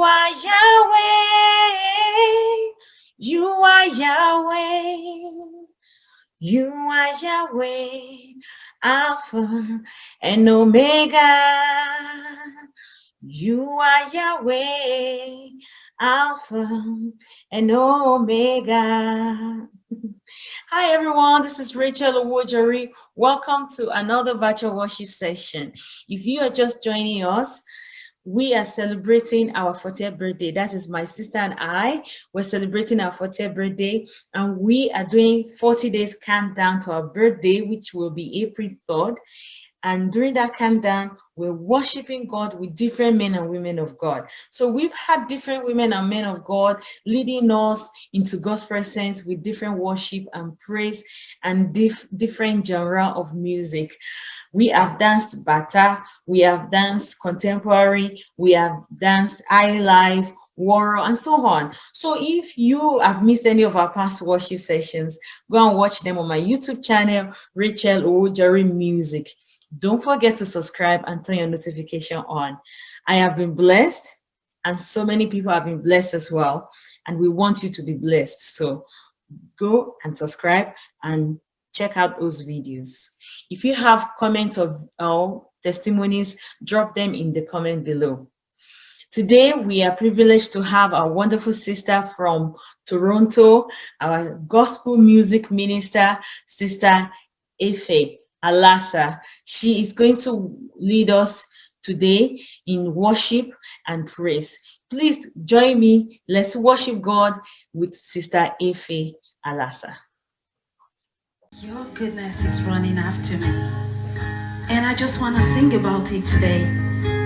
Yahweh. You are Yahweh. You are Yahweh, Alpha and Omega. You are Yahweh, Alpha and Omega. Hi everyone, this is Rachel Owojori. Welcome to another virtual worship session. If you are just joining us, we are celebrating our 40th birthday. That is my sister and I. We're celebrating our 40th birthday and we are doing 40 days countdown to our birthday, which will be April 3rd. And during that countdown, we're worshiping God with different men and women of God. So we've had different women and men of God leading us into God's presence with different worship and praise and dif different genre of music. We have danced bata, we have danced contemporary, we have danced high life, Woro, and so on. So if you have missed any of our past worship sessions, go and watch them on my YouTube channel, Rachel Owojori Music. Don't forget to subscribe and turn your notification on. I have been blessed and so many people have been blessed as well. And we want you to be blessed. So go and subscribe and check out those videos. If you have comments of or testimonies, drop them in the comment below. Today, we are privileged to have a wonderful sister from Toronto, our gospel music minister, Sister Efe. Alasa. She is going to lead us today in worship and praise. Please join me. Let's worship God with Sister Efe Alasa. Your goodness is running after me. And I just want to sing about it today.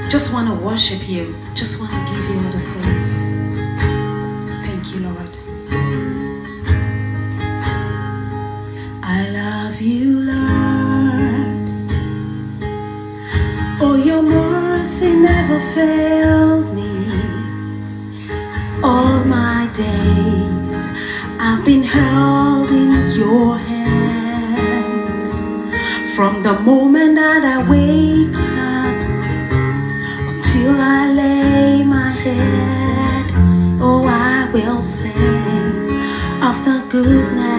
Just want to worship you. Just want to give you all the praise. Thank you, Lord. I love you, Lord. Oh, your mercy never failed me. All my days I've been held in your hands. From the moment that I wake up until I lay my head, oh, I will sing of the goodness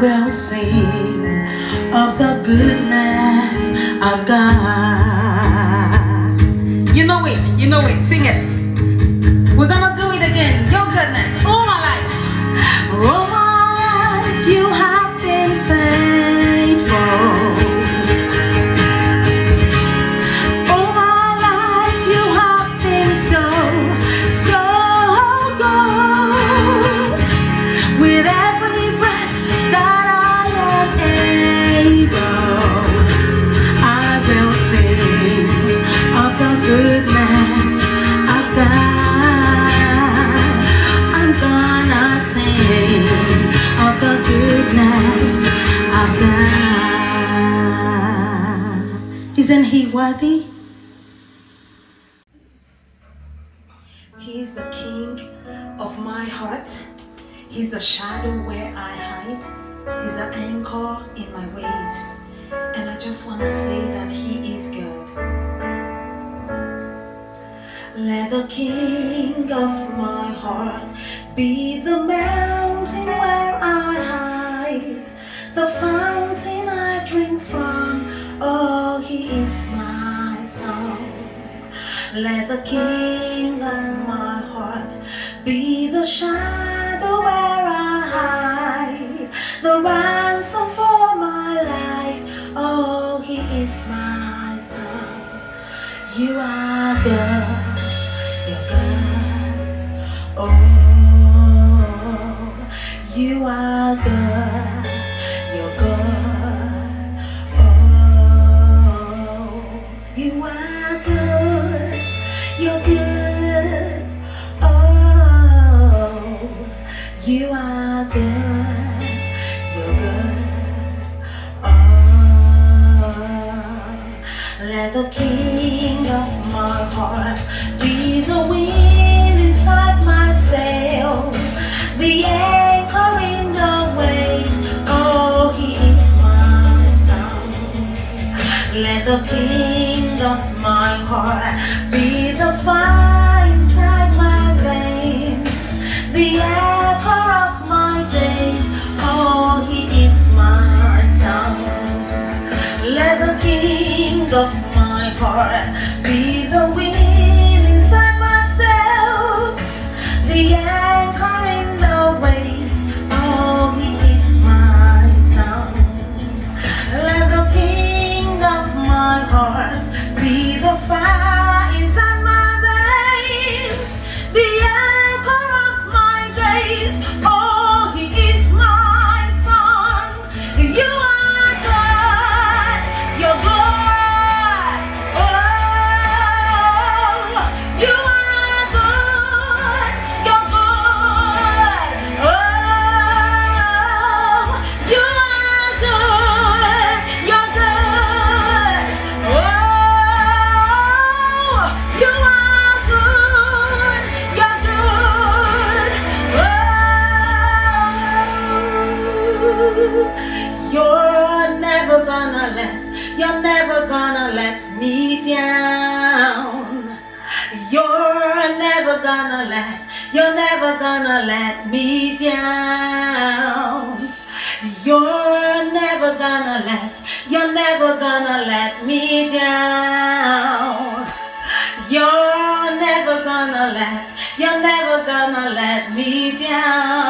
will sing of the goodness of God. Isn't He worthy? He's the king of my heart. He's the shadow where I hide. He's the anchor in my waves. And I just want to say that He is good. Let the king of my heart be the mountain Let the king of my heart be the shadow where I hide, the ransom for my life. Oh, he is my son. You are good. The King of my heart be the wind inside my sail, the anchor in the waves. Oh, he is my song. Let the King of my heart be the fire my gonna let, you're never gonna let me down. You're never gonna let, you're never gonna let me down. You're never gonna let, you're never gonna let me down.